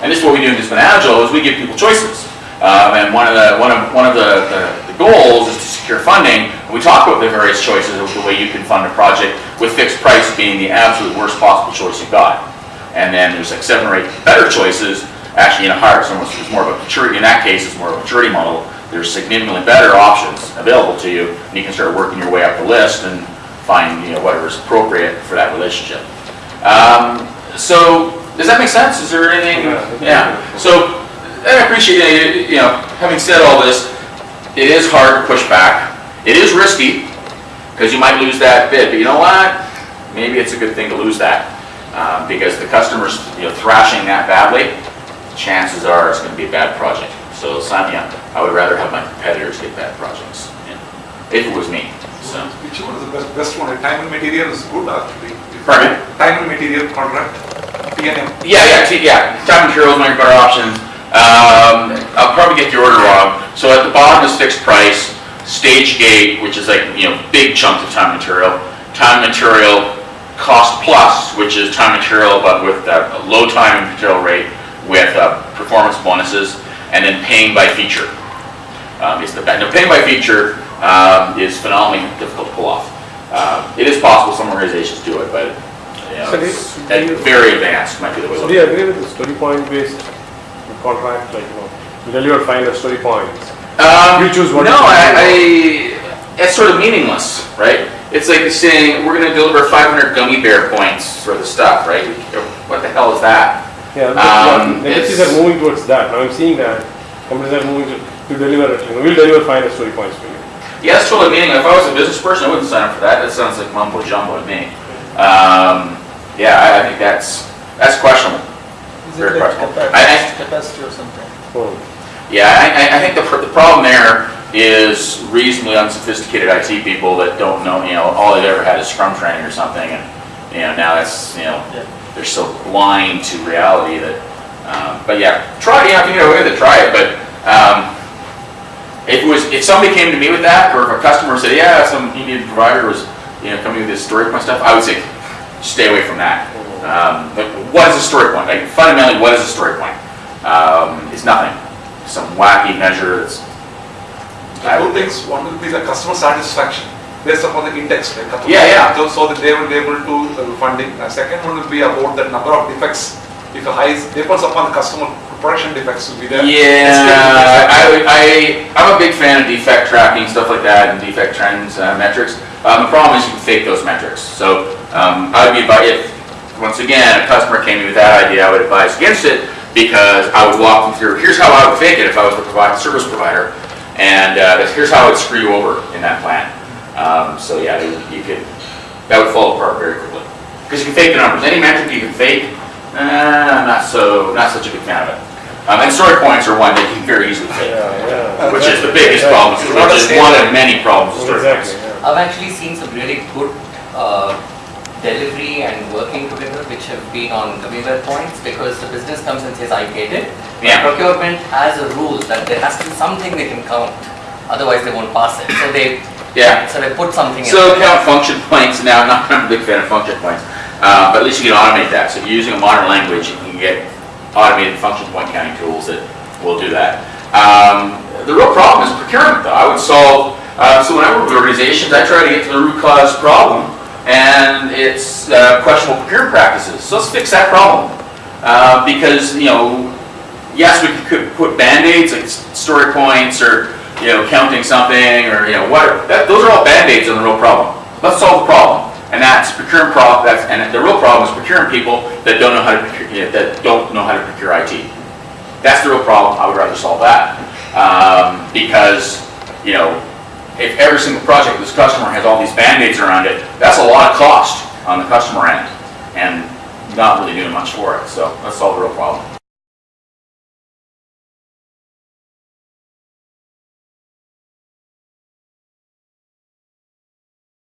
And this is what we do in Disciplined Agile, is we give people choices. Um, and one of the, one of, one of the, the, the goals is to secure funding. And we talk about the various choices of the way you can fund a project, with fixed price being the absolute worst possible choice you've got. And then there's like seven or eight better choices, actually in a higher, almost, it's more of a maturity, in that case, it's more of a maturity model. There's significantly better options available to you, and you can start working your way up the list and find, you know, whatever's appropriate for that relationship. Um, so, does that make sense? Is there anything? Yeah. So, I appreciate, it, you know, having said all this, it is hard to push back. It is risky, because you might lose that bid, but you know what? Maybe it's a good thing to lose that, um, because the customer's, you know, thrashing that badly, chances are it's gonna be a bad project. So, up. I would rather have my competitors get bad projects, you know, if it was me, so. Which one is the best, best one? Time and material is good actually. Pardon? Time and material contract, Yeah, yeah, yeah, time materials might be better options. Um, I'll probably get the order wrong. So at the bottom is fixed price, stage gate, which is like, you know, big chunks of time material. Time material, cost plus, which is time material, but with a low time material rate with uh, performance bonuses, and then paying by feature. Um, is the, no, paying by feature, um, is phenomenally difficult to pull off. Um, it is possible some organizations do it, but, you know, So do- it's, do at you- very advanced might be the way So do you agree with the story point based contract, like, you know, you deliver five hundred story points? Um, You choose what No, I, I, it's sort of meaningless, right? It's like saying, we're gonna deliver five hundred gummy bear points for the stuff, right? What the hell is that? Yeah, Um, the it's- are moving towards that, now I'm seeing that, companies are moving to, to deliver it, you know, we'll deliver five hundred story points for you. Yeah, it's totally meaningless. If I was a business person, I wouldn't sign up for that. That sounds like mumbo jumbo to me. Um, yeah, I, I think that's, that's questionable. Is Very it questionable. Capacity, capacity or something? Oh, Yeah, I, I- I think the, pr- the problem there is reasonably unsophisticated IT people that don't know, you know, all they've ever had is Scrum training or something, and, you know, now that's, you know, Yeah. they're so blind to reality that, um, but yeah, try, it. yeah, if you get away with it, try it, but, um, if it was, if somebody came to me with that, or if a customer said, yeah, some Indian provider was, you know, coming with this story point stuff, I would say, stay away from that. Um, what is a story point? Like fundamentally, what is a story point? Um, it's nothing. Some wacky measure that's. I Two would- things, one will be the customer satisfaction based upon the index. like customer Yeah, yeah. So so that they will be able to uh, funding. The second one will be about the number of defects. If a high, depends upon the customer production defects will be there. Yeah, I, I, I'm a big fan of defect tracking, stuff like that, and defect trends, uh, metrics. Um, the problem is you can fake those metrics. So, um, I would be, if, once again, a customer came to me with that idea, I would advise against it because I would walk them through, here's how I would fake it if I was the provide, service provider. And, uh, here's how I would screw you over in that plan. Um, so yeah, you you could, that would fall apart very quickly. Because you can fake the numbers. Any metric you can fake, uh, not so, not such a big fan of it. Um, and story points are one that you can very easily fake, yeah, yeah. which is the biggest problem, which is one of many problems with story Exactly, points. yeah. I've actually seen some really good uh, delivery and working together which have been on the gummy bear points because the business comes and says, I get it. But Yeah. Procurement has a rule that there has to be something they can count, otherwise they won't pass it. So they, Yeah. so they put something in. So count function points, now, not, I'm not a big fan of function points, uh, but at least you can automate that. So if you're using a modern language, you can get automated function point counting tools that will do that. Um, the real problem is procurement though. I would solve, uh, so when I work with organizations, I try to get to the root cause problem and it's uh, questionable procurement practices. So let's fix that problem. Uh, because, you know, yes, we could put Band-Aids, like story points, or, you know, counting something, or, you know, whatever. That, those are all Band-Aids on the real problem. Let's solve the problem. And that's procurement that's, and the real problem is procuring people that don't know how to, procure- you know, that don't know how to procure IT. That's the real problem, I would rather solve that. Um, because, you know, if every single project this customer has all these Band-Aids around it, that's a lot of cost on the customer end, and not really doing much for it, so let's solve the real problem.